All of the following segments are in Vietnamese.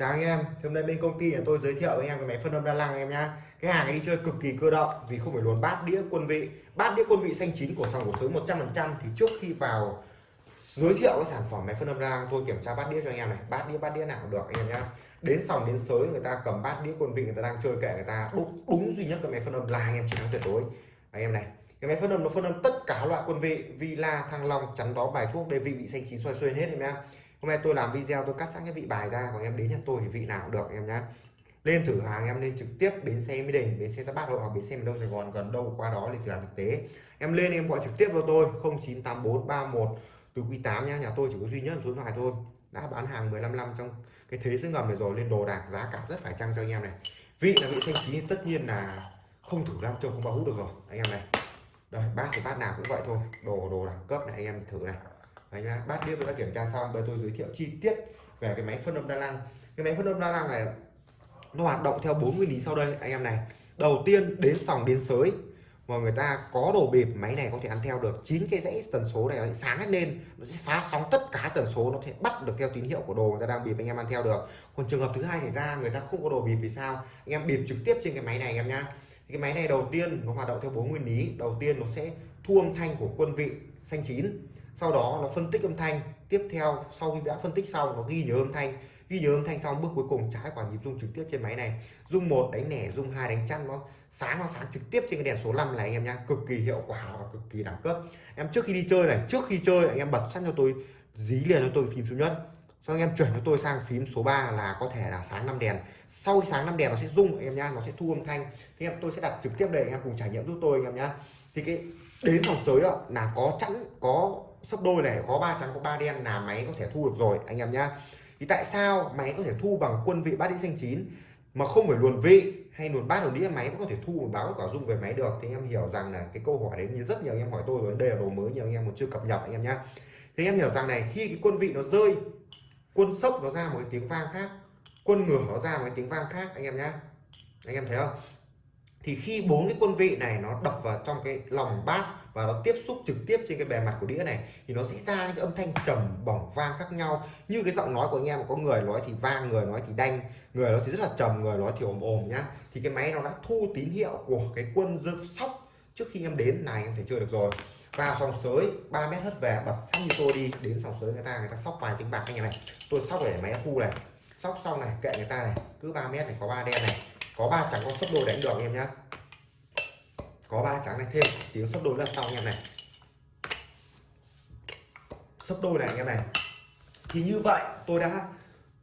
Chào anh em, hôm nay bên công ty nhà tôi giới thiệu với anh em cái máy phân âm đa năng anh em nhá. Cái hàng này đi chơi cực kỳ cơ động vì không phải luồn bát đĩa quân vị. Bát đĩa quân vị xanh chín của sòng của sới 100% thì trước khi vào giới thiệu cái sản phẩm máy phân âm đa năng tôi kiểm tra bát đĩa cho anh em này, bát đĩa bát đĩa nào cũng được anh em nhá. Đến sòng đến sới người ta cầm bát đĩa quân vị người ta đang chơi kệ người ta đúng, đúng duy nhất cái máy phân âm là anh em chiến thắng tuyệt đối. Anh em này, cái máy phân âm nó phân âm tất cả loại quân vị, villa, thăng long, chắn đó bài thuốc đây vị bị xanh chín xoay xuyên hết em nhá hôm nay tôi làm video, tôi cắt sẵn cái vị bài ra, còn em đến nhà tôi thì vị nào cũng được, em nhá. Lên thử hàng, em lên trực tiếp bến xe mỹ đình, bến xe giáp bát hoặc bến xe miền đông sài gòn, gần đâu qua đó thì thử hàng thực tế. Em lên, em gọi trực tiếp vào tôi 098431 từ quý 8 nhá, nhà tôi chỉ có duy nhất một số điện thoại thôi. Đã bán hàng 15 năm trong cái thế giới ngầm này rồi, lên đồ đạc giá cả rất phải chăng cho anh em này. Vị là vị xanh chín, tất nhiên là không thử làm trông không bao hút được rồi. Anh em này. Đây, bát thì bát nào cũng vậy thôi. Đồ đồ đẳng cấp này, anh em thử này. Đấy nhá. bát đĩa tôi đã kiểm tra xong, bây tôi giới thiệu chi tiết về cái máy phân âm đa năng cái máy phân âm đa năng này nó hoạt động theo bốn nguyên lý sau đây, anh em này. Đầu tiên, đến sòng, đến sới, mà người ta có đồ bịp, máy này có thể ăn theo được. Chín cái dãy tần số này nó sẽ sáng hết lên, nó sẽ phá sóng tất cả tần số, nó sẽ bắt được theo tín hiệu của đồ người ta đang bịp, anh em ăn theo được. Còn trường hợp thứ hai xảy ra, người ta không có đồ bịp vì sao? Anh em bịp trực tiếp trên cái máy này, anh em nhá. Cái máy này đầu tiên nó hoạt động theo bốn nguyên lý. Đầu tiên nó sẽ thu âm thanh của quân vị xanh chín sau đó nó phân tích âm thanh. Tiếp theo, sau khi đã phân tích xong, nó ghi nhớ âm thanh. Ghi nhớ âm thanh xong, bước cuối cùng trái quả nhịp rung trực tiếp trên máy này. Rung một, đánh nẻ, rung hai, đánh chăn. Nó sáng nó sáng trực tiếp trên cái đèn số 5 này anh em nhá cực kỳ hiệu quả và cực kỳ đẳng cấp. Em trước khi đi chơi này, trước khi chơi, anh em bật sẵn cho tôi, dí liền cho tôi phím số nhất. Sau anh em chuyển cho tôi sang phím số 3 là có thể là sáng năm đèn. Sau khi sáng năm đèn, nó sẽ rung, anh em nhá nó sẽ thu âm thanh. Thì em, tôi sẽ đặt trực tiếp đây, anh em cùng trải nghiệm giúp tôi, anh em nhá. Thì cái, đến phòng sới đó là có chẵn, có sấp đôi này có ba trắng, có ba đen là máy có thể thu được rồi, anh em nhá. Thì tại sao máy có thể thu bằng quân vị bát đĩa xanh chín mà không phải luồn vị hay luồn bát luồn đĩa, máy vẫn có thể thu một báo quả dung về máy được? Thì anh em hiểu rằng là cái câu hỏi đấy như rất nhiều anh em hỏi tôi rồi, đây là đồ mới nhiều anh em còn chưa cập nhật anh em nhá. Thì anh em hiểu rằng này, khi cái quân vị nó rơi, quân sốc nó ra một cái tiếng vang khác, quân ngửa nó ra một cái tiếng vang khác, anh em nhá. Anh em thấy không? Thì khi bốn cái quân vị này nó đập vào trong cái lòng bát và nó tiếp xúc trực tiếp trên cái bề mặt của đĩa này, thì nó sẽ ra những cái âm thanh trầm, bỏng, vang khác nhau. Như cái giọng nói của anh em, có người nói thì vang, người nói thì đanh, người nói thì rất là trầm, người nói thì ồm ồm nhá. Thì cái máy nó đã thu tín hiệu của cái quân dương sóc trước khi em đến, này em phải chơi được rồi. Vào sòng sới 3 mét hất về, bật sẵn như tôi đi, đến sòng sới người ta người ta sóc vài tiếng bạc anh em này. Tôi sóc để máy thu này, sóc xong này, kệ người ta này, cứ 3 mét này có ba đen này, có ba chẳng có sấp đôi đánh được em nhá có ba trắng này, thêm tiếng sấp đôi là sau anh em này. Sấp đôi này anh em này. Thì như vậy, tôi đã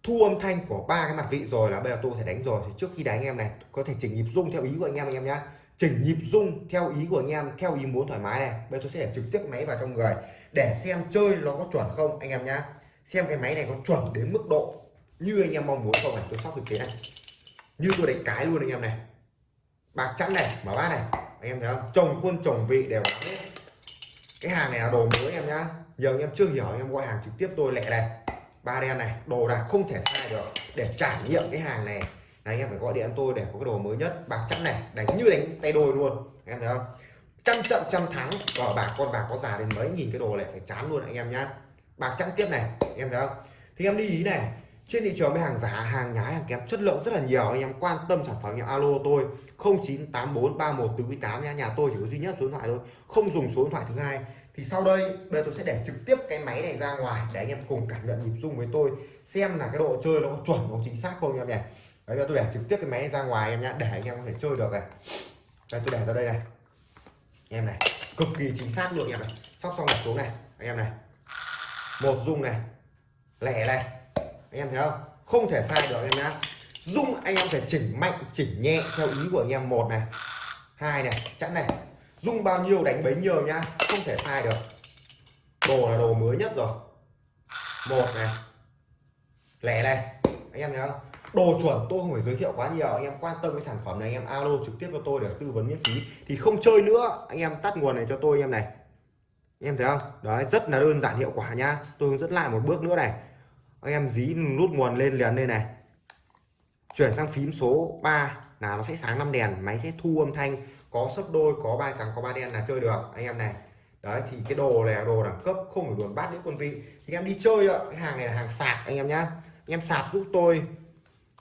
thu âm thanh của ba cái mặt vị rồi là bây giờ tôi thể đánh rồi. Thì trước khi đánh anh em này, có thể chỉnh nhịp rung theo ý của anh em anh em nhá. Chỉnh nhịp rung theo ý của anh em, theo ý muốn thoải mái này. Bây giờ tôi sẽ để trực tiếp máy vào trong người để xem chơi nó có chuẩn không anh em nhá. Xem cái máy này có chuẩn đến mức độ như anh em mong muốn không này. Tôi sóc thực tế này. Như tôi đánh cái luôn anh em này bạc chẵn này mở bát này. Anh em thấy không? Chồng quân, chồng vị đều hết. Cái hàng này là đồ mới em nhá. Giờ anh em chưa hiểu, anh em gọi hàng trực tiếp tôi lẹ này. Ba đen này, đồ đạc không thể sai được. Để trải nghiệm cái hàng này. Là anh em phải gọi điện tôi để có cái đồ mới nhất. Bạc chẵn này, đánh như đánh tay đôi luôn. Anh em thấy không? Trăm trận trăm thắng. Cờ bạc con bạc có già đến mấy, nhìn cái đồ này phải chán luôn anh em nhá. Bạc chẵn tiếp này, anh em thấy không? Thì em đi ý này trên thị trường với hàng giả, hàng nhái, hàng kém chất lượng rất là nhiều. Anh em quan tâm sản phẩm nhà alo tôi 098431 từ quý 8 nha. Nhà tôi chỉ có duy nhất số điện thoại thôi, không dùng số điện thoại thứ hai. Thì sau đây, bây giờ tôi sẽ để trực tiếp cái máy này ra ngoài để anh em cùng cảm nhận nhịp rung với tôi, xem là cái độ chơi nó có chuẩn có chính xác không anh em nhỉ. Đấy là tôi để trực tiếp cái máy này ra ngoài em nhá, để anh em có thể chơi được này. Đây, tôi để ra đây này. Em này, cực kỳ chính xác luôn em này sóc xong đặt xuống này, anh em này. Một rung này, lẻ này anh em thấy không? Không thể sai được em nhá. Dung, anh em phải chỉnh mạnh, chỉnh nhẹ theo ý của anh em. Một này. Hai này. Chẵn này. Dung bao nhiêu, đánh bấy nhiêu nhá. Không thể sai được. Đồ là đồ mới nhất rồi. Một này. Lẻ này. Anh em thấy không? Đồ chuẩn tôi không phải giới thiệu quá nhiều. Anh em quan tâm cái sản phẩm này, anh em alo trực tiếp cho tôi để tư vấn miễn phí. Thì không chơi nữa. Anh em tắt nguồn này cho tôi, anh em này. Anh em thấy không? Đấy, rất là đơn giản, hiệu quả nhá. Tôi hướng dẫn lại một bước nữa này anh em dí nút nguồn lên liền đây này. Chuyển sang phím số 3 là nó sẽ sáng năm đèn máy sẽ thu âm thanh có sấp đôi có ba trắng có ba đen là chơi được anh em này. Đấy thì cái đồ này là đồ đẳng cấp không phải luồn bát đĩa quân vị. Thì em đi chơi ạ cái hàng này là hàng sạc anh em nhá. Anh em sạc giúp tôi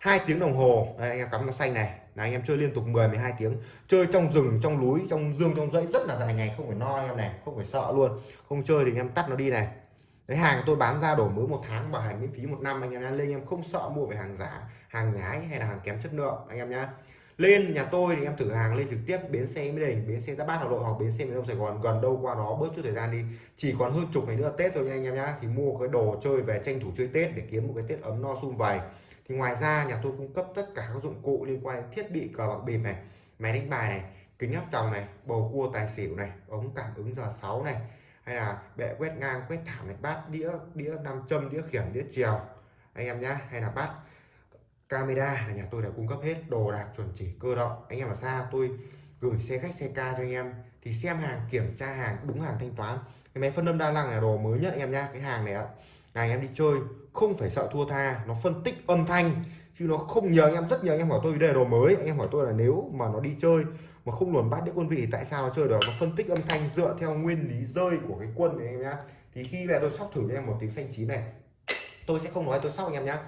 hai tiếng đồng hồ. Đây, anh em cắm nó xanh này. Là anh em chơi liên tục 10 12 tiếng. Chơi trong rừng trong núi trong dương trong dãy rất là dài ngày không phải no anh em này không phải sợ luôn. Không chơi thì anh em tắt nó đi này cái hàng tôi bán ra đổi mới một tháng, bảo hành miễn phí một năm anh em lên em không sợ mua về hàng giả hàng nhái hay là hàng kém chất lượng, anh em nhá. Lên nhà tôi thì em thử hàng lên trực tiếp, bến xe Mỹ Đình bến xe ra Bát Hà Nội hoặc bến xe miền Đông Sài Gòn, gần đâu qua đó bớt chút thời gian đi. Chỉ còn hơn chục ngày nữa Tết thôi nha anh em nhá. Thì mua cái đồ chơi về tranh thủ chơi Tết để kiếm một cái Tết ấm no sum vầy. Thì ngoài ra nhà tôi cung cấp tất cả các dụng cụ liên quan đến thiết bị cờ bạc bịp này, máy đánh bài này, kính áp tròng này, bầu cua tài xỉu này, ống cảm ứng giờ 6 này hay là bệ quét ngang, quét thảm này, bát đĩa đĩa nam châm, đĩa khiển, đĩa chiều anh em nhá, hay là bát camera là nhà tôi đã cung cấp hết đồ đạc chuẩn chỉ cơ động. Anh em ở xa tôi gửi xe khách, xe ca cho anh em. Thì xem hàng, kiểm tra hàng, đúng hàng thanh toán. Cái máy phân âm đa năng là đồ mới nhất anh em nhá, cái hàng này ạ là anh em đi chơi, không phải sợ thua tha, nó phân tích âm thanh, chứ nó không nhờ anh em, rất nhiều anh em hỏi tôi đây là đồ mới. Anh em hỏi tôi là nếu mà nó đi chơi mà không luồn bắt đĩa quân vị thì tại sao nó chơi được? Nó phân tích âm thanh dựa theo nguyên lý rơi của cái quân này em nhá. Thì khi về tôi sóc thử cho em một tiếng xanh chín này. Tôi sẽ không nói tôi sóc anh em nhá.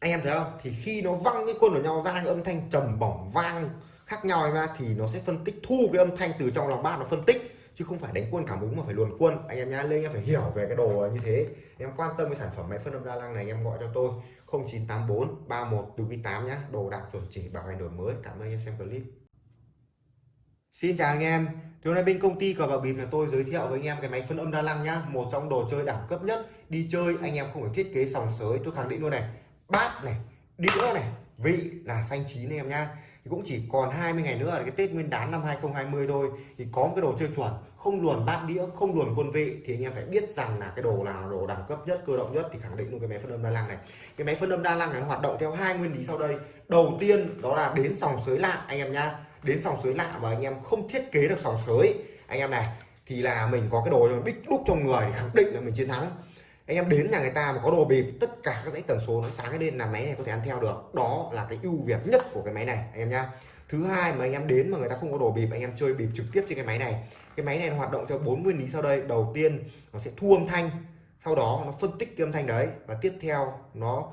Anh em thấy không? Thì khi nó văng cái quân của nhau ra, cái âm thanh trầm bổng vang khác nhau em thì nó sẽ phân tích, thu cái âm thanh từ trong lòng bát nó phân tích. Chứ không phải đánh quân cảm ứng mà phải luồn quân. Anh em nhá, lên em phải hiểu về cái đồ như thế. Em quan tâm cái sản phẩm máy phân âm đa năng này, em gọi cho tôi. 0984 31 từ 8 nhé đồ đạc chuẩn chỉ, bảo hành đổi mới. Cảm ơn anh em xem clip. Xin chào anh em. Thì hôm nay bên công ty cờ bạc bịp là tôi giới thiệu với anh em cái máy phân âm đa năng nhá. Một trong đồ chơi đẳng cấp nhất. Đi chơi, anh em không phải thiết kế sòng sới. Tôi khẳng định luôn này. Bát này, đĩa này, vị là xanh chín anh em nhá. Thì cũng chỉ còn 20 ngày nữa là cái Tết Nguyên đán năm 2020 thôi. Thì có một cái đồ chơi chuẩn không luồn bát đĩa, không luồn quân vị, thì anh em phải biết rằng là cái đồ nào, đồ đẳng cấp nhất, cơ động nhất thì khẳng định luôn cái máy phân âm đa năng này. Cái máy phân âm đa năng này nó hoạt động theo hai nguyên lý sau đây. Đầu tiên đó là đến sòng sới lạ, anh em nhá. Đến sòng sới lạ và anh em không thiết kế được sòng sới. Anh em này, thì là mình có cái đồ bích đúc trong người thì khẳng định là mình chiến thắng. Anh em đến nhà người ta mà có đồ bịp, tất cả các dãy tần số nó sáng lên là máy này có thể ăn theo được. Đó là cái ưu việt nhất của cái máy này, anh em nhá thứ hai mà anh em đến mà người ta không có đồ bịp, anh em chơi bịp trực tiếp trên cái máy này. Cái máy này nó hoạt động theo bốn nguyên lý sau đây. Đầu tiên, nó sẽ thu âm thanh. Sau đó, nó phân tích cái âm thanh đấy. Và tiếp theo, nó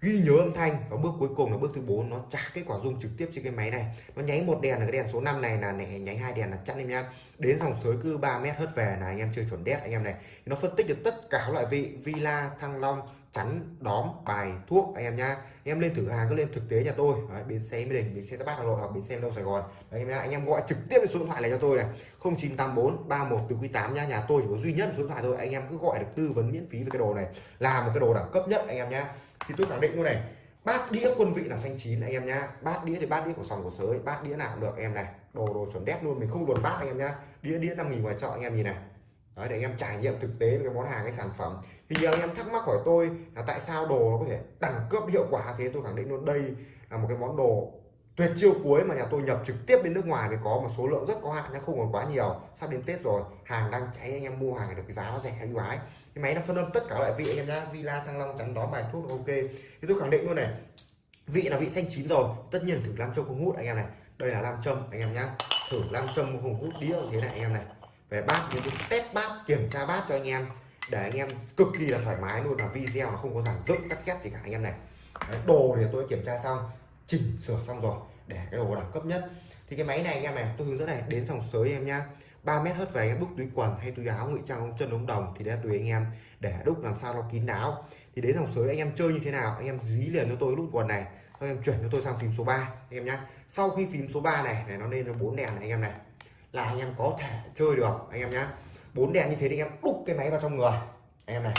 ghi nhớ âm thanh. Và bước cuối cùng là bước thứ bốn, nó trả kết quả dung trực tiếp trên cái máy này. Nó nháy một đèn là cái đèn số 5 này, là này nháy hai đèn là chặn em nhá đến dòng sới cứ 3 mét hất về là anh em chơi chuẩn đét anh em này. Nó phân tích được tất cả các loại vị, villa, thăng long chắn đóm bài thuốc anh em nhá. Em lên thử hàng cứ lên thực tế nhà tôi. Đấy, bến xe mỹ đình bến xe bắc hà nội hoặc bến xe đông sài gòn. Đấy, anh em, anh em gọi trực tiếp số điện thoại này cho tôi này. 0984 31 từ quý tám nhá. Nhà tôi chỉ có duy nhất số điện thoại thôi. Anh em cứ gọi được tư vấn miễn phí về cái đồ này. Là một cái đồ đẳng cấp nhất anh em nhá. Thì tôi khẳng định luôn này bát đĩa quân vị là xanh chín anh em nhá. Bát đĩa thì bát đĩa của sòng của sới bát đĩa nào cũng được. Em này đồ đồ chuẩn đét luôn mình không luồn bát anh em nhá. Đĩa đĩa năm nghìn ngoài chợ anh em nhìn này. Đấy, để anh em trải nghiệm thực tế cái món hàng cái sản phẩm. Thì giờ anh em thắc mắc hỏi tôi là tại sao đồ nó có thể đẳng cấp hiệu quả thế? Tôi khẳng định luôn đây là một cái món đồ tuyệt chiêu cuối mà nhà tôi nhập trực tiếp bên nước ngoài thì có một số lượng rất có hạn nó không còn quá nhiều. Sắp đến tết rồi hàng đang cháy anh em mua hàng được cái giá nó rẻ ưu ái. Cái máy nó phân âm tất cả loại vị anh em nhá villa thăng long chắn đó bài thuốc ok. Thì tôi khẳng định luôn này vị là vị xanh chín rồi tất nhiên thử làm châm không hút anh em này. Đây là nam châm anh em nhá. Thử nam châm không hút đĩa thế này anh em này về bát những cái test bát kiểm tra bát cho anh em để anh em cực kỳ là thoải mái luôn là video nó không có giản dựng cắt ghép gì cả anh em này. Đấy, đồ thì tôi kiểm tra xong chỉnh sửa xong rồi để cái đồ đẳng cấp nhất. Thì cái máy này anh em này tôi hướng dẫn này đến dòng sới em nhá. 3 mét hết về anh em đúc túi quần hay túi áo ngụy trang chân ống đồng thì đã tùy anh em để đúc làm sao nó kín đáo. Thì đến dòng sới anh em chơi như thế nào anh em dí liền cho tôi nút quần này sau em chuyển cho tôi sang phím số 3 anh em nhá. Sau khi phím số 3 này này nó lên nó bốn đèn này anh em này là anh em có thể chơi được, anh em nhá. Bốn đèn như thế thì anh em đúc cái máy vào trong người. Anh em này,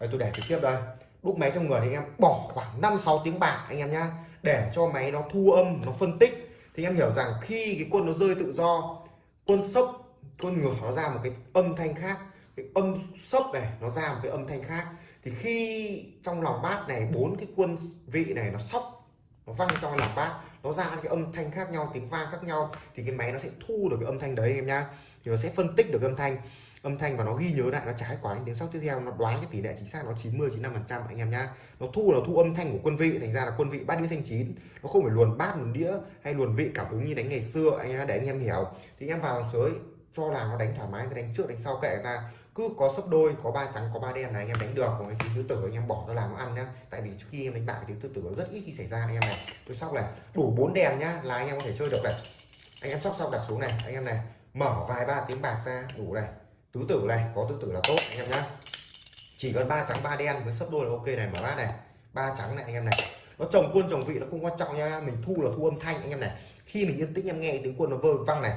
đây, tôi để trực tiếp đây. Đúc máy trong người thì anh em bỏ khoảng 5 6 tiếng bạc, anh em nhá, để cho máy nó thu âm, nó phân tích. Thì em hiểu rằng khi cái quân nó rơi tự do, quân sốc, quân ngửa nó ra một cái âm thanh khác. Cái âm sốc này, nó ra một cái âm thanh khác. Thì khi trong lòng bát này, bốn cái quân vị này nó sóc nó văng trong lòng bát, nó ra cái âm thanh khác nhau, tiếng vang khác nhau, thì cái máy nó sẽ thu được cái âm thanh đấy, em nhá. Thì nó sẽ phân tích được âm thanh âm thanh và nó ghi nhớ lại, nó trái quả đến sau tiếp theo, nó đoán cái tỷ lệ chính xác nó 90 95 phần trăm anh em nhá. Nó thu là thu âm thanh của quân vị, thành ra là quân vị bát đĩa xanh chín. Nó không phải luồn bát, luồn đĩa hay luồn vị cảm ứng như đánh ngày xưa, anh em để anh em hiểu. Thì anh em vào sới, cho là nó đánh thoải mái, đánh trước, đánh sau kệ ta cứ có sấp đôi, có ba trắng, có ba đen là anh em đánh được. Còn cái tiếng tứ tử anh em bỏ ra làm ăn nhá. Tại vì trước khi em đánh bạc cái tiếng tứ tử rất ít khi xảy ra anh em này tôi sóc này, đủ bốn đèn nhá là anh em có thể chơi được này. Anh em sóc xong đặt xuống này, anh em này, mở vài ba tiếng bạc ra, đủ này. Tứ tử này, có tứ tử là tốt, anh em nhá. Chỉ cần ba trắng, ba đen với sấp đôi là ok này, mở bát này. Ba trắng này, anh em này. Nó chồng quân chồng vị nó không quan trọng nha mình thu là thu âm thanh, anh em này. Khi mình yên tĩnh, em nghe tiếng quân nó vơ văng này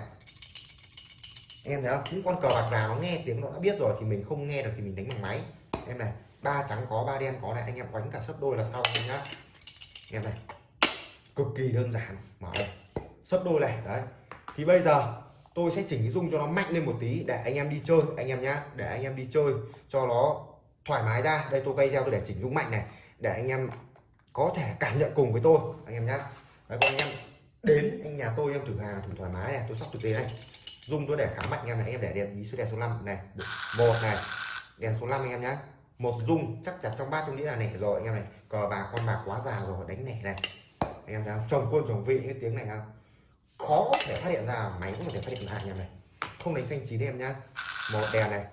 em thấy không? Những con cờ bạc già nó nghe tiếng nó đã biết rồi thì mình không nghe được thì mình đánh bằng máy. Em này ba trắng có ba đen có này anh em đánh cả sấp đôi là xong em nhá. Em này cực kỳ đơn giản. Mở đây sấp đôi này đấy. Thì bây giờ tôi sẽ chỉnh cái dung cho nó mạnh lên một tí để anh em đi chơi anh em nhá. Để anh em đi chơi cho nó thoải mái ra. Đây tôi quay video tôi để chỉnh dung mạnh này để anh em có thể cảm nhận cùng với tôi anh em nhá. Đấy, còn anh em đến anh nhà tôi em thử hàng thử thoải mái này tôi sắp thực tế này dung tôi để khá mạnh anh em này, anh em để đèn ý số đèn số 5 này một này đèn số 5 anh em nhá. Một dung chắc chắn trong ba trong đĩa là nẻ rồi, anh em này. Cờ bạc, con bạc quá già rồi, đánh nẻ này. Anh em thấy không chồng quân, chồng vị cái tiếng này không khó có thể phát hiện ra, máy cũng có thể phát hiện ra, anh em này. Không đánh xanh chín em nhá. Một đèn này,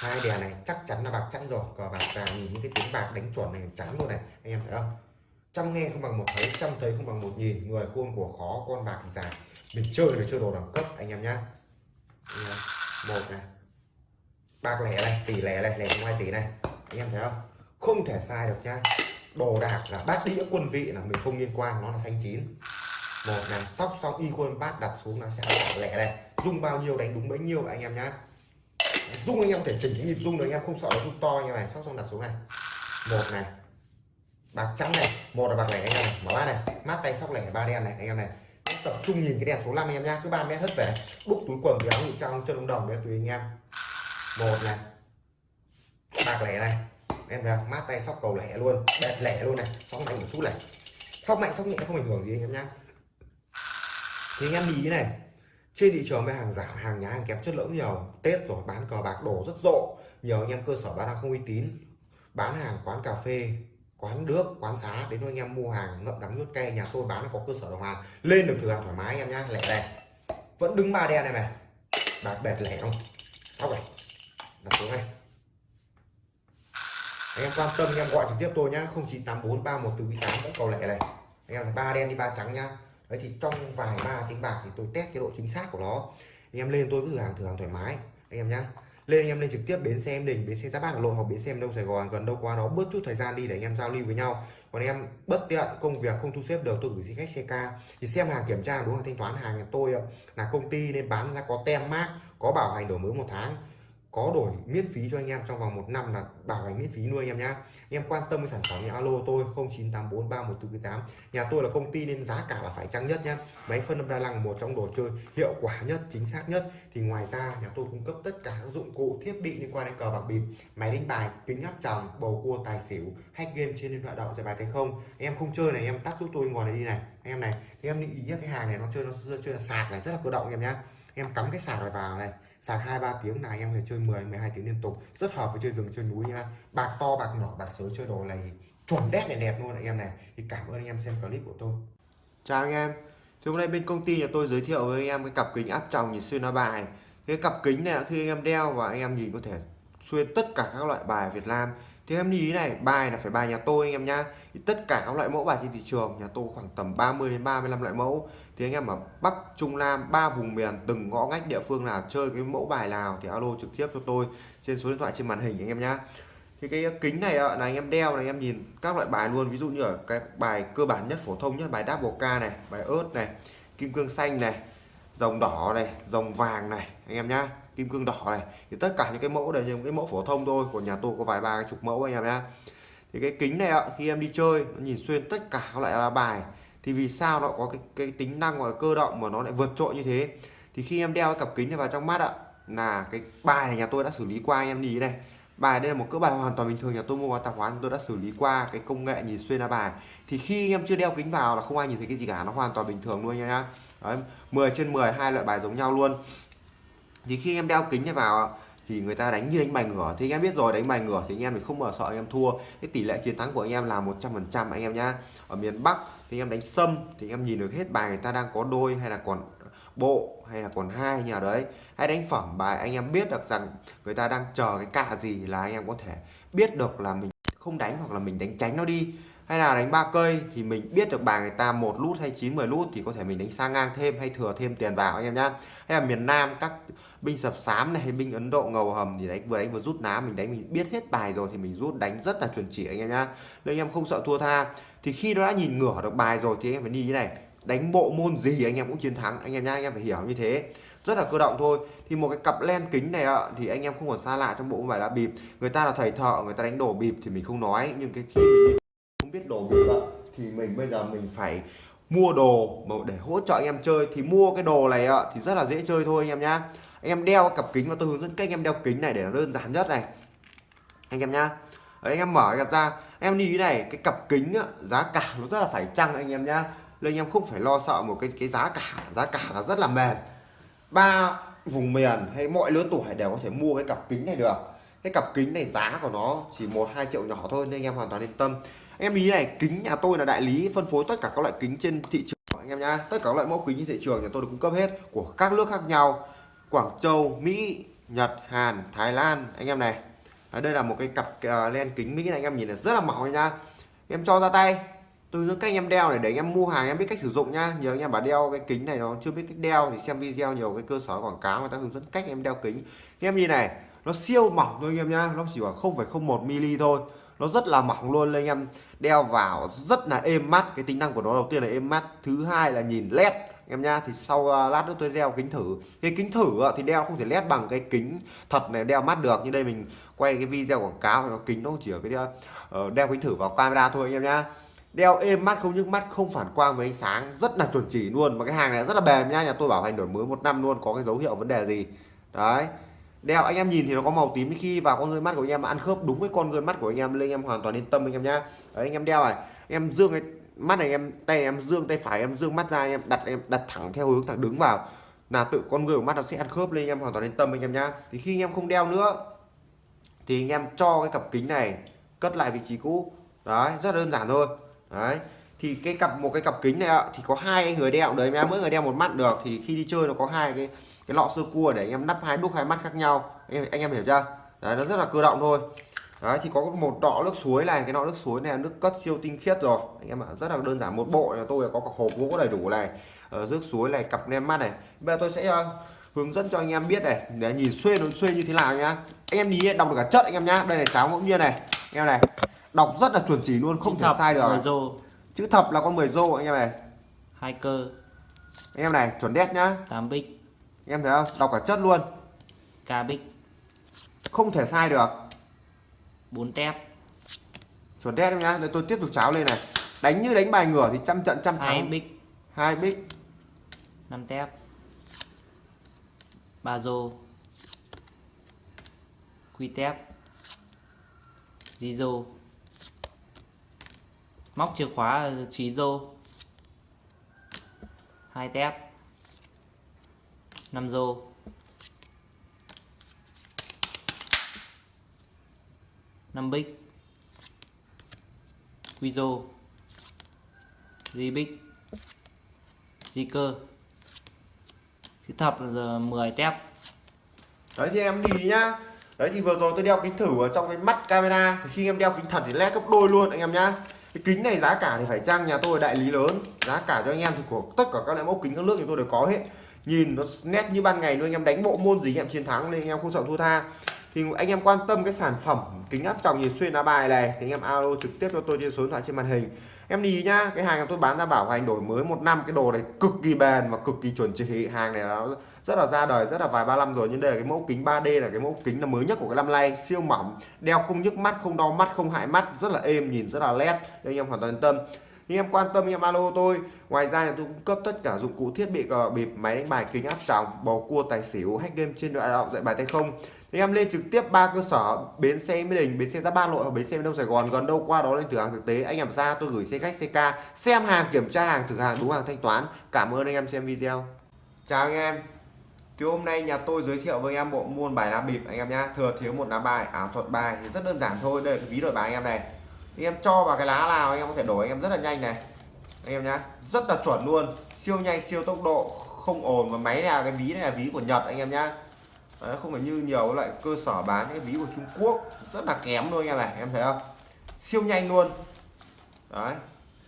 hai đèn này, chắc chắn là bạc chẵn rồi. Cờ bạc già nhìn những cái tiếng bạc đánh chuẩn này trắng luôn này, anh em thấy không? Trăm nghe không bằng một thấy trăm thấy không bằng một nhìn. Người khôn của khó, con bạc thì già mình chơi phải chơi đồ đẳng cấp, anh em nhá. Một này. Bạc lẻ này, tỷ lẻ này, lẻ ngoài tỷ này. Anh em thấy không? Không thể sai được nhá. Đồ đạc là bát đĩa quân vị là mình không liên quan, nó là xanh chín. Một này, sóc xong y quân bát đặt xuống là sẽ là lẻ này. Dung bao nhiêu đánh đúng bấy nhiêu, anh em nhá. Dung anh em thể chỉnh cái nhịp dung được anh em không sợ nó dung to như này. Sóc xong đặt xuống này. Một này. Bạc trắng này. Một là bạc lẻ anh em này. Mở bát này. Mát tay sóc lẻ ba đen này, anh em này tập trung nhìn cái đèn số 5 em nhá cứ ba mét hết về đúc túi quần thì áo ngụy trang chân đồng đồng đấy tùy anh em. Một này. Bạc lẻ này. Em thấy mát tay sóc cầu lẻ luôn. Đẹp lẻ luôn này. Sóc mạnh một chút này. Sóc mạnh, sóc nhẹ không ảnh hưởng gì anh em nhá. Thì anh em nghĩ này. Trên thị trường với hàng giả, hàng nhái, hàng kém chất lượng nhiều. Tết rồi, bán cờ bạc đổ rất rộ. Nhiều anh em cơ sở bán hàng không uy tín. Bán hàng, quán cà phê quán nước, quán xá, đến anh em mua hàng, ngậm đắng nuốt cay, nhà tôi bán là có cơ sở đồng hàng. Lên được thử hàng thoải mái anh em nhá, lẻ này vẫn đứng ba đen này này. Bạc bẹt lẻ không? Tóc này. Đặt xuống này. Anh em quan tâm, anh em gọi trực tiếp tôi nhá 0984 31 từ 8 vẫn cầu lẻ này. Anh em ba đen đi ba trắng nhá. Đấy thì trong vài ba tiếng bạc thì tôi test cái độ chính xác của nó. Anh em lên tôi cứ thử hàng thử hàng thoải mái. Anh em nhá lên anh em lên trực tiếp, bến xe em đình bến xe giáp bát hà nội hoặc bến xe em đông sài gòn gần đâu qua đó bớt chút thời gian đi để anh em giao lưu với nhau. Còn em bất tiện, công việc không thu xếp được, tôi gửi xin khách xe ca. Thì xem hàng kiểm tra đúng hàng thanh toán, hàng tôi là công ty nên bán ra có tem mát có bảo hành đổi mới một tháng có đổi miễn phí cho anh em trong vòng một năm là bảo hành miễn phí nuôi anh em nhá. Anh em quan tâm với sản phẩm thì alo tôi 09843148 nhà tôi là công ty nên giá cả là phải chăng nhất nhá. Máy phân âm đa năng một trong đồ chơi hiệu quả nhất, chính xác nhất. Thì ngoài ra, nhà tôi cung cấp tất cả các dụng cụ, thiết bị liên quan đến cờ bạc bịp, máy đánh bài, kính áp tròng, bầu cua, tài xỉu, hack game trên điện thoại động, giải bài thành không. Anh em không chơi này, anh em tắt giúp tôi ngồi này đi này. Anh em này, anh em lưu ý cái hàng này nó chơi nó chơi là sạc này, rất là cơ động anh em nhá. Em cắm cái sạc này vào này sạc hai, ba tiếng là anh em có thể chơi 10 12 tiếng liên tục. Rất hợp với chơi rừng, chơi núi nha. Bạc to, bạc nhỏ, bạc sới chơi đồ này chuẩn đét này đẹp luôn anh em này. Thì cảm ơn anh em xem clip của tôi. Chào anh em. Thì hôm nay bên công ty nhà tôi giới thiệu với anh em cái cặp kính áp tròng nhìn xuyên lá bài. Cái cặp kính này khi anh em đeo và anh em nhìn có thể xuyên tất cả các loại bài Việt Nam thì em lưu ý này, bài là phải bài nhà tôi anh em nhá. Thì tất cả các loại mẫu bài trên thị trường, nhà tôi khoảng tầm 30 đến 35 loại mẫu. Thì anh em ở Bắc, Trung Nam, ba vùng miền, từng ngõ ngách địa phương nào chơi cái mẫu bài nào thì alo trực tiếp cho tôi trên số điện thoại trên màn hình anh em nhá. Thì cái kính này là anh em đeo này, anh em nhìn các loại bài luôn. Ví dụ như ở cái bài cơ bản nhất, phổ thông nhất, bài double k ca này, bài ớt này, kim cương xanh này, dòng đỏ này, dòng vàng này, anh em nhá kim cương đỏ này. Thì tất cả những cái mẫu đều những cái mẫu phổ thông thôi của nhà tôi có vài ba chục mẫu anh em nhá. Thì cái kính này ạ khi em đi chơi nó nhìn xuyên tất cả các loại lá bài. Thì vì sao nó có cái, cái tính năng gọi cơ động mà nó lại vượt trội như thế? Thì khi em đeo cái cặp kính này vào trong mắt ạ là cái bài này nhà tôi đã xử lý qua anh em nhìn này. Bài đây là một cỡ bài hoàn toàn bình thường nhà tôi mua qua tạp hóa tôi đã xử lý qua cái công nghệ nhìn xuyên lá bài. Thì khi em chưa đeo kính vào là không ai nhìn thấy cái gì cả nó hoàn toàn bình thường luôn nha Đấy, 10 trên 10 hai loại bài giống nhau luôn thì khi em đeo kính này vào thì người ta đánh như đánh bài ngửa thì anh em biết rồi đánh bài ngửa thì anh em thì không bao sợ anh em thua cái tỷ lệ chiến thắng của anh em là 100% anh em nhá ở miền Bắc thì anh em đánh sâm thì anh em nhìn được hết bài người ta đang có đôi hay là còn bộ hay là còn hai nhà đấy hay đánh phẩm bài anh em biết được rằng người ta đang chờ cái cạ gì là anh em có thể biết được là mình không đánh hoặc là mình đánh tránh nó đi hay là đánh ba cây thì mình biết được bài người ta một lút hay 9 10 lút thì có thể mình đánh sang ngang thêm hay thừa thêm tiền vào anh em nhá hay là miền Nam các binh sập sám này hay binh Ấn Độ ngầu hầm thì đánh vừa đánh vừa rút ná, mình đánh, mình biết hết bài rồi thì mình rút, đánh rất là chuẩn chỉ anh em nhá. Nên anh em không sợ thua tha. Thì khi nó đã nhìn ngửa được bài rồi thì anh em phải đi như này. Đánh bộ môn gì anh em cũng chiến thắng, anh em nhá, anh em phải hiểu như thế. Rất là cơ động thôi. Thì một cái cặp len kính này ạ, thì anh em không còn xa lạ trong bộ bài lá bịp. Người ta là thầy thợ, người ta đánh đồ bịp thì mình không nói. Nhưng cái khi mình không biết đồ bịp ạ, thì mình bây giờ mình phải mua đồ mà để hỗ trợ anh em chơi. Thì mua cái đồ này ạ, thì rất là dễ chơi thôi anh em nhá anh em đeo cặp kính và tôi hướng dẫn cách anh em đeo kính này để nó đơn giản nhất này. Anh em nhá. Đấy, anh em mở cặp ra. Em đi cái này cái cặp kính á, giá cả nó rất là phải chăng anh em nhá. Nên anh em không phải lo sợ một cái cái giá cả. Giá cả là rất là mềm. Ba vùng miền hay mọi lứa tuổi đều có thể mua cái cặp kính này được. Cái cặp kính này giá của nó chỉ một hai triệu nhỏ thôi nên anh em hoàn toàn yên tâm. Em đi này kính nhà tôi là đại lý phân phối tất cả các loại kính trên thị trường anh em nhá. Tất cả các loại mẫu kính trên thị trường nhà tôi được cung cấp hết của các nước khác nhau. Quảng Châu Mỹ Nhật Hàn Thái Lan. Anh em này à, đây là một cái cặp uh, len kính Mỹ này anh em nhìn là rất là mỏng nha. Em cho ra tay. Tôi hướng cách anh em đeo này để anh em mua hàng em biết cách sử dụng nhá nhiều anh em bảo đeo cái kính này nó chưa biết cách đeo thì xem video nhiều cái cơ sở quảng cáo người ta hướng dẫn cách em đeo kính. Anh em nhìn này nó siêu mỏng thôi anh em nhá nó chỉ khoảng 0,01 mm thôi. Nó rất là mỏng luôn anh em. Đeo vào rất là êm mắt. Cái tính năng của nó đầu tiên là êm mắt. Thứ hai là nhìn led em nhá thì sau uh, lát nữa tôi đeo kính thử. Cái kính thử uh, thì đeo không thể led bằng cái kính thật này đeo mắt được. Như đây mình quay cái video quảng cáo thì nó kính nó chỉ ở cái uh, đeo kính thử vào camera thôi anh em nhá. Đeo êm mắt không nhức mắt không phản quang với ánh sáng rất là chuẩn chỉ luôn. Mà cái hàng này rất là bền nhá nhà tôi bảo hành đổi mới một năm luôn có cái dấu hiệu vấn đề gì. Đấy. Đeo anh em nhìn thì nó có màu tím khi vào con người mắt của anh em ăn khớp đúng với con người mắt của anh em lên anh em hoàn toàn yên tâm anh em nhá. Đấy, anh em đeo này. Em dương cái mắt này em tay em dương tay phải em dương mắt ra em đặt em đặt thẳng theo hướng thẳng đứng vào. Là tự con người của mắt nó sẽ ăn khớp lên anh em hoàn toàn yên tâm anh em nhá. Thì khi anh em không đeo nữa thì anh em cho cái cặp kính này cất lại vị trí cũ. Đấy rất đơn giản thôi. Đấy thì cái cặp một cái cặp kính này thì có hai người đeo. Đấy em mỗi người đeo một mắt được. Thì khi đi chơi nó có hai cái cái lọ sơ cua để anh em nắp hai đúc hai mắt khác nhau. Anh em, anh em hiểu chưa? Đấy nó rất là cơ động thôi đấy thì có một lọ nước suối này cái lọ nước suối này là nước cất siêu tinh khiết rồi. Anh em ạ rất là đơn giản một bộ nhà tôi có cả hộp gỗ đầy đủ này ở nước suối này cặp nem mắt này. Bây giờ tôi sẽ uh, hướng dẫn cho anh em biết này để nhìn xuê nó xuê như thế nào nhá. Anh em nhìn đọc được cả chất anh em nhá. Đây là cháo ngẫu nhiên này. Anh em này đọc rất là chuẩn chỉ luôn không Chữ thể thập, sai được. rô. Chữ thập là con 10 rô anh em này. Hai cơ. Anh em này chuẩn đét nhá. 8 bích. Anh em thấy không? Đọc cả chất luôn. Ca bích. Không thể sai được 4 tép. Chuẩn đét em nhá Để tôi tiếp tục cháo lên này. Đánh như đánh bài ngửa thì trăm trận trăm hai thắng. bích. Hai bích. 5 tép. Ba rô. Quy tép. Di rô. Móc chìa khóa trí rô. Hai tép. 5 rô năm bích. Quy rô. Di bích. Di cơ. Thì thập giờ 10 tép. Đấy thì em đi nhá. Đấy thì vừa rồi tôi đeo kính thử ở trong cái mắt camera. Thì khi em đeo kính thật thì led gấp đôi luôn anh em nhá. Cái kính này giá cả thì phải chăng nhà tôi đại lý lớn. Giá cả cho anh em thì của tất cả các loại mẫu kính các nước thì tôi đều có hết. Nhìn nó nét như ban ngày luôn, anh em đánh bộ môn gì anh em chiến thắng nên anh em không sợ thua tha thì anh em quan tâm cái sản phẩm kính áp tròng nhìn xuyên lá bài này, thì anh em alo trực tiếp cho tôi trên số điện thoại trên màn hình. Em đi nhá, cái hàng tôi bán ra bảo hành đổi mới một năm, cái đồ này cực kỳ bền và cực kỳ chuẩn chỉ. Hàng này nó rất là ra đời, rất là vài ba năm rồi, nhưng đây là cái mẫu kính 3D là cái mẫu kính là mới nhất của cái năm nay. Siêu mỏng, đeo không nhức mắt, không đau mắt, không hại mắt, rất là êm, nhìn rất là led. Nên anh em hoàn toàn yên tâm nhưng em quan tâm anh em alo tôi. Ngoài ra là tôi cung cấp tất cả dụng cụ thiết bị cờ bịp, máy đánh bài, kính áp tròng, bầu cua, tài xỉu, hack game trên đoạn thoại dạy bài tay không. Thì em lên trực tiếp ba cơ sở, bến xe mỹ đình, bến xe giáp ba nội và bến xe đông sài gòn. Gần đâu qua đó lên thử hàng thực tế. Anh em ra, tôi gửi xe khách ck xem hàng, kiểm tra hàng, thử hàng, đúng hàng, thanh toán. Cảm ơn anh em xem video. Chào anh em. Thì hôm nay nhà tôi giới thiệu với anh em bộ môn bài lá bịp anh em nhá. Thừa thiếu một lá bài, ảo thuật bài. Thì rất đơn giản thôi, đây là cái ví đổi bài anh em này anh em cho vào cái lá nào anh em có thể đổi anh em rất là nhanh này. Anh em nhá rất là chuẩn luôn. Siêu nhanh siêu tốc độ không ồn. Và máy này là cái ví này là ví của Nhật anh em nhá. Đấy, không phải như nhiều loại cơ sở bán cái ví của Trung Quốc. Rất là kém luôn anh em này em thấy không? Siêu nhanh luôn. Đấy.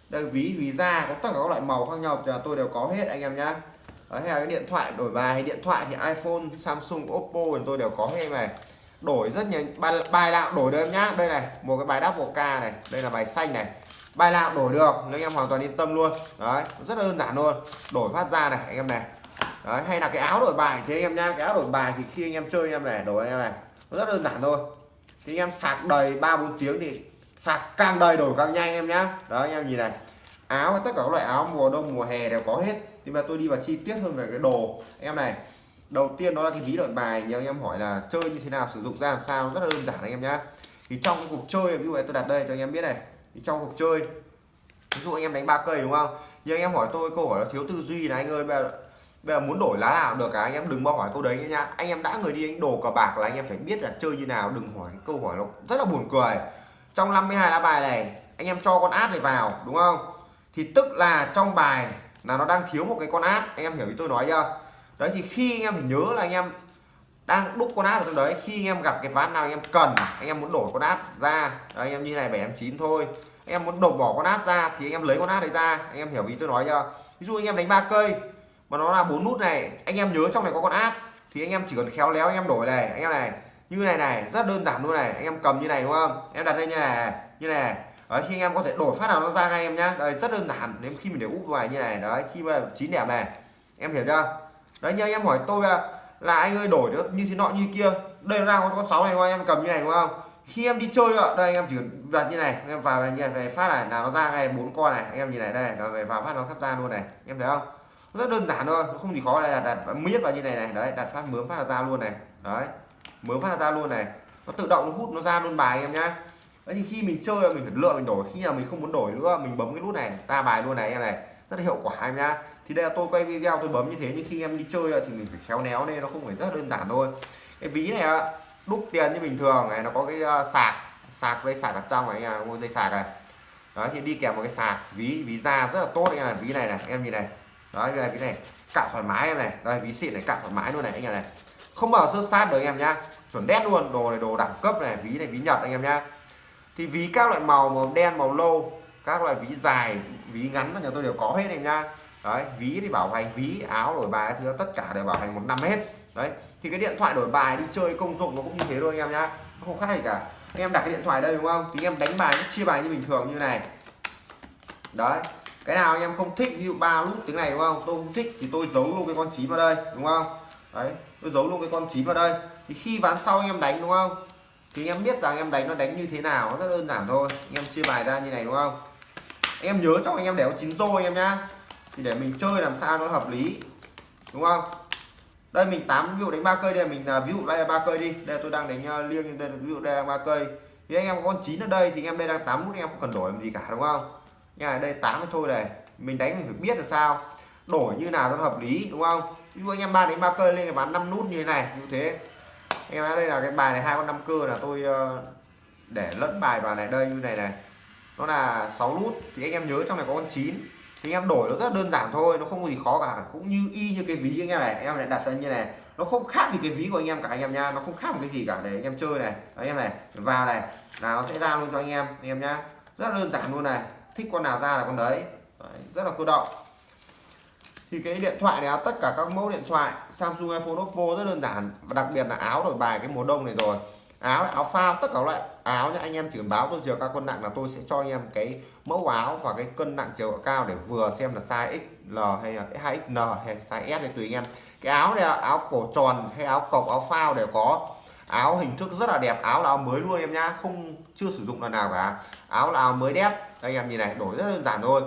Đây ví ví da có tất cả các loại màu khác nhau là tôi đều có hết anh em nhá. Đấy, hay là cái điện thoại đổi bài hay điện thoại thì iPhone Samsung Oppo thì tôi đều có hết này đổi rất nhiều bài, bài nào đổi được em nhá. Đây này một cái bài đáp một ca này đây là bài xanh này. Bài nào đổi được nên anh em hoàn toàn yên tâm luôn. Đấy rất là đơn giản luôn. Đổi phát ra này anh em này. Đấy hay là cái áo đổi bài thế anh em nhá cái áo đổi bài thì khi anh em chơi anh em này đổi anh em này. Rất đơn giản thôi. Thì anh em sạc đầy ba bốn tiếng thì sạc càng đầy đổi càng nhanh em nhá. Đó anh em nhìn này. Áo tất cả các loại áo mùa đông mùa hè đều có hết. Thì mà tôi đi vào chi tiết hơn về cái đồ. Anh em này đầu tiên đó là cái ví đổi bài nhiều anh em hỏi là chơi như thế nào, sử dụng ra làm sao, rất là đơn giản anh em nhá. Thì trong cái cuộc chơi, ví dụ tôi đặt đây cho anh em biết này. Thì trong cuộc chơi, ví dụ anh em đánh ba cây đúng không? Nhưng anh em hỏi tôi câu hỏi là thiếu tư duy này anh ơi, bây giờ bây giờ muốn đổi lá nào được cả? Anh em đừng bao hỏi câu đấy nhá. Anh em đã người đi đánh đồ cờ bạc là anh em phải biết là chơi như nào, đừng hỏi cái câu hỏi nó rất là buồn cười. Trong 52 lá bài này, anh em cho con át này vào, đúng không? Thì tức là trong bài là nó đang thiếu một cái con át, anh em hiểu ý tôi nói chưa? Đấy thì khi anh em phải nhớ là anh em đang đúc con át ở trong đấy khi anh em gặp cái ván nào anh em cần anh em muốn đổi con át ra đấy, anh em như này bảy em chín thôi anh em muốn đổ bỏ con át ra thì anh em lấy con át đấy ra anh em hiểu ý tôi nói chưa ví dụ anh em đánh ba cây mà nó là bốn nút này anh em nhớ trong này có con át thì anh em chỉ cần khéo léo anh em đổi này anh em này như này này rất đơn giản luôn này anh em cầm như này đúng không em đặt lên như này như này đấy khi anh em có thể đổi phát nào nó ra ngay em nhá đây rất đơn giản nếu khi mình để úp vào như này đấy khi mà chín đẹp này em hiểu chưa đấy như anh em hỏi tôi là, là anh ơi đổi được như thế nọ như kia đây nó ra con sáu này anh em cầm như này đúng không? Khi em đi chơi ạ đây anh em chỉ đặt như này anh em vào như này về phát này là nó ra ngay bốn con này anh em nhìn này đây rồi về vào phát nó sắp ra luôn này em thấy không? Rất đơn giản thôi không gì khó đây là đặt miết vào như này này đấy đặt phát mướm phát là ra luôn này đấy mướm phát là ra luôn này nó tự động nó hút nó ra luôn bài em nhá. Đấy thì khi mình chơi mình phải lựa mình đổi khi nào mình không muốn đổi nữa mình bấm cái nút này ta bài luôn này em này rất là hiệu quả em nhá. Thì đây là tôi quay video, tôi bấm như thế, nhưng khi em đi chơi thì mình phải khéo léo nên nó không phải rất đơn giản thôi. Cái ví này đúc tiền như bình thường này, nó có cái à, sạc sạc dây sạc ở trong này à, anh dây sạc này. Đó, thì đi kèm một cái sạc, ví ví da rất là tốt anh em ví này này, em nhìn này. Đó, đây ví này, cạo thoải mái em này. Đây, ví xịn này, cạo thoải mái luôn này anh em này. Không bao sơ sát được anh em nhá. Chuẩn đét luôn, đồ này, đồ đẳng cấp này, ví này, ví nhật anh em nhá. Thì ví các loại màu màu đen, màu lâu các loại ví dài, ví ngắn nhà tôi đều có hết em nha đấy, ví thì bảo hành, ví, áo, đổi bài thì tất cả đều bảo hành một năm hết. Đấy, thì cái điện thoại đổi bài đi chơi công dụng nó cũng như thế thôi anh em nhá. Nó không khác gì cả. Anh em đặt cái điện thoại đây đúng không? Thì em đánh bài, chia bài như bình thường như này. Đấy, cái nào anh em không thích, ví dụ ba nút tiếng này đúng không? Tôi không thích thì tôi giấu luôn cái con chín vào đây, đúng không? Đấy, tôi giấu luôn cái con chín vào đây. Thì khi ván sau anh em đánh đúng không? Thì anh em biết rằng anh em đánh nó đánh như thế nào, nó rất đơn giản thôi. Anh em chia bài ra như này đúng không? Em nhớ trong anh em để có chín rô anh em nhá. Thì để mình chơi làm sao nó hợp lý. Đúng không? Đây mình tám ví dụ đánh ba cây đây mình à, ví dụ đây là ba cây đi. Đây tôi đang đánh uh, liêng đây ví dụ đây là ba cây. Thì anh em có con chín ở đây thì anh em đây đang tám nút anh em không cần đổi làm gì cả đúng không? Nhà đây tám thôi này. Mình đánh mình phải biết là sao. Đổi như nào nó hợp lý đúng không? Ví dụ anh em ba đánh ba cây lên cái bán năm nút như thế này như thế. Anh em đây là cái bài này hai con năm cơ là tôi ờ, để lẫn bài vào này đây như này này nó là 6 nút thì anh em nhớ trong này có con 9 thì anh em đổi nó rất đơn giản thôi nó không có gì khó cả. Cũng như y như cái ví anh em này anh em lại đặt ra như này. Nó không khác gì cái ví của anh em cả anh em nha nó không khác một cái gì cả để anh em chơi này. Anh em này vào này là nó sẽ ra luôn cho anh em anh em nhá. Rất đơn giản luôn này. Thích con nào ra là con đấy, đấy rất là cơ động. Thì cái điện thoại này tất cả các mẫu điện thoại Samsung iPhone Oppo rất đơn giản. Và đặc biệt là áo đổi bài cái mùa đông này rồi áo áo phao tất cả các loại áo nhá. Anh em chỉ cần báo tôi chiều cao cân nặng là tôi sẽ cho anh em cái mẫu áo và cái cân nặng chiều cao để vừa xem là size XL hay là 2XL hay size S thì tùy anh em. Cái áo này áo cổ tròn hay áo cộc áo phao đều có. Áo hình thức rất là đẹp áo là áo mới luôn em nhá không chưa sử dụng lần nào cả. Áo là áo mới đét. Anh em nhìn này đổi rất đơn giản thôi.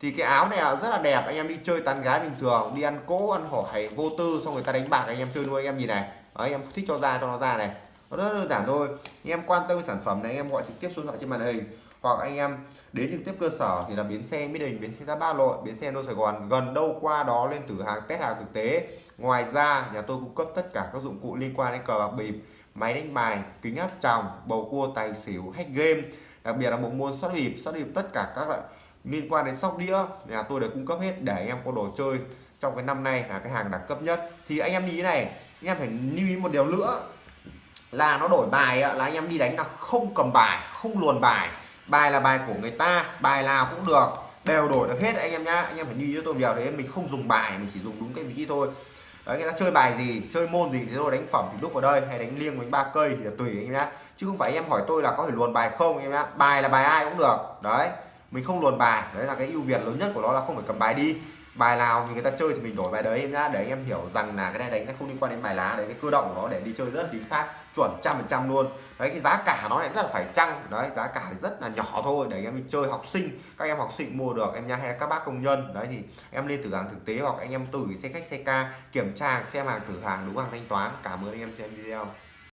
Thì cái áo này rất là đẹp anh em đi chơi tán gái bình thường đi ăn cố ăn hỏi vô tư xong người ta đánh bạc anh em chơi nuôi anh em nhìn này. Đấy, anh em thích cho ra cho nó ra này nó rất đơn giản thôi. Anh em quan tâm sản phẩm này, anh em gọi trực tiếp số điện thoại trên màn hình. Hoặc anh em đến trực tiếp cơ sở thì là bến xe mỹ đình, bến xe giáp ba lội, bến xe đô sài gòn. Gần đâu qua đó lên thử hàng, test hàng thực tế. Ngoài ra, nhà tôi cung cấp tất cả các dụng cụ liên quan đến cờ bạc bịp, máy đánh bài, kính áp tròng, bầu cua, tài xỉu, hack game. Đặc biệt là bộ môn sóc bịp sóc bịp tất cả các loại liên quan đến sóc đĩa, nhà tôi đều cung cấp hết để anh em có đồ chơi. Trong cái năm nay là cái hàng đẳng cấp nhất. Thì anh em đi thế này, anh em phải lưu ý một điều nữa là nó đổi bài là anh em đi đánh là không cầm bài, không luồn bài. Bài là bài của người ta, bài nào cũng được, đều đổi được hết anh em nhá. Anh em phải lưu ý cho tôi điều đấy, mình không dùng bài, mình chỉ dùng đúng cái vị thôi. Đấy, người ta chơi bài gì, chơi môn gì thì tôi đánh phẩm thì đúc vào đây, hay đánh liêng với ba cây thì là tùy anh em nhá. Chứ không phải anh em hỏi tôi là có thể luồn bài không anh em nhá. Bài là bài ai cũng được, đấy. Mình không luồn bài, đấy là cái ưu việt lớn nhất của nó là không phải cầm bài đi bài nào thì người ta chơi thì mình đổi bài đấy em nhá, để anh em hiểu rằng là cái này đánh nó không liên quan đến bài lá đấy, cái cơ động của nó để đi chơi rất là chính xác, chuẩn trăm phần trăm luôn. Đấy, cái giá cả nó lại rất là phải chăng. Đấy, giá cả thì rất là nhỏ thôi, để anh em đi chơi học sinh, các em học sinh mua được, em nhá, hay là các bác công nhân. Đấy, thì em lên thử hàng thực tế hoặc anh em từ xe khách, xe ca kiểm tra, xem hàng thử hàng đúng hàng thanh toán. Cảm ơn anh em xem video.